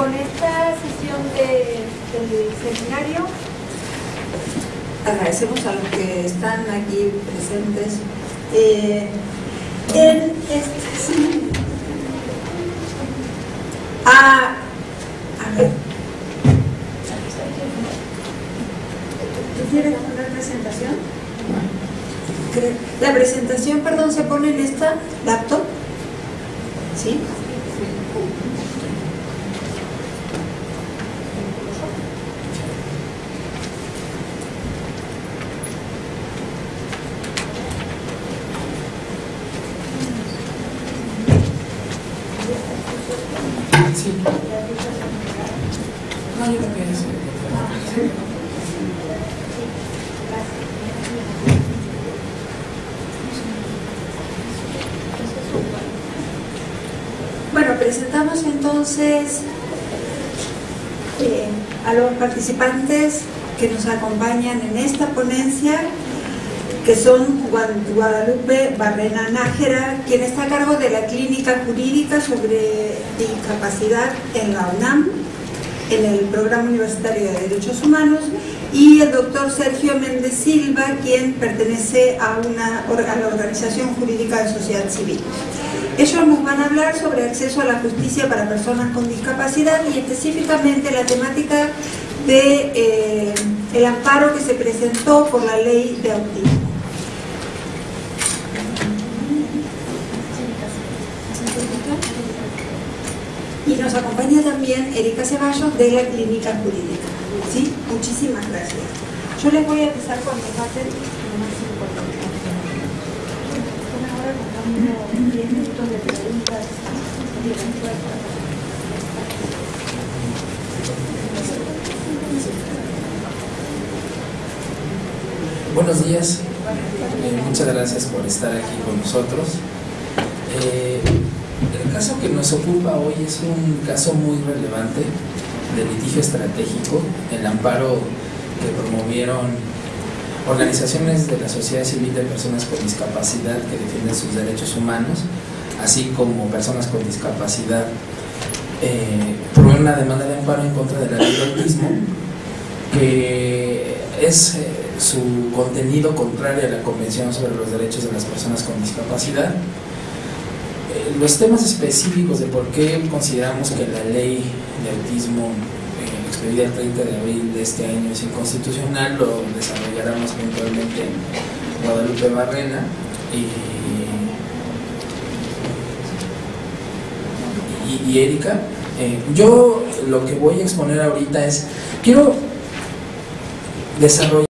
con esta sesión de, del seminario agradecemos a los que están aquí presentes. Eh, en este, a, a ver. ¿Tú quieres poner presentación? La presentación, perdón, se pone en esta laptop. ¿Sí? Bueno, presentamos entonces eh, a los participantes que nos acompañan en esta ponencia, que son Guadalupe Barrena Nájera, quien está a cargo de la Clínica Jurídica sobre Discapacidad en la UNAM, en el Programa Universitario de Derechos Humanos, y el doctor Sergio Méndez Silva, quien pertenece a, una, a la Organización Jurídica de Sociedad Civil. Ellos nos van a hablar sobre acceso a la justicia para personas con discapacidad y específicamente la temática de eh, amparo que se presentó por la ley de autismo. Y nos acompaña también Erika Ceballos de la Clínica Jurídica. ¿Sí? Muchísimas gracias. Yo les voy a empezar con los debates lo más importante. Ahora contamos 10 minutos de preguntas. Buenos días, muchas gracias por estar aquí con nosotros. Eh, el caso que nos ocupa hoy es un caso muy relevante de litigio estratégico, el amparo que promovieron organizaciones de la sociedad civil de personas con discapacidad que defienden sus derechos humanos, así como personas con discapacidad, eh, por una demanda de amparo en contra de la ley de autismo, que es eh, su contenido contrario a la Convención sobre los Derechos de las Personas con Discapacidad. Los temas específicos de por qué consideramos que la ley de autismo eh, expedida el 30 de abril de este año es inconstitucional lo desarrollará más puntualmente Guadalupe Barrena y Erika. Eh, yo lo que voy a exponer ahorita es, quiero desarrollar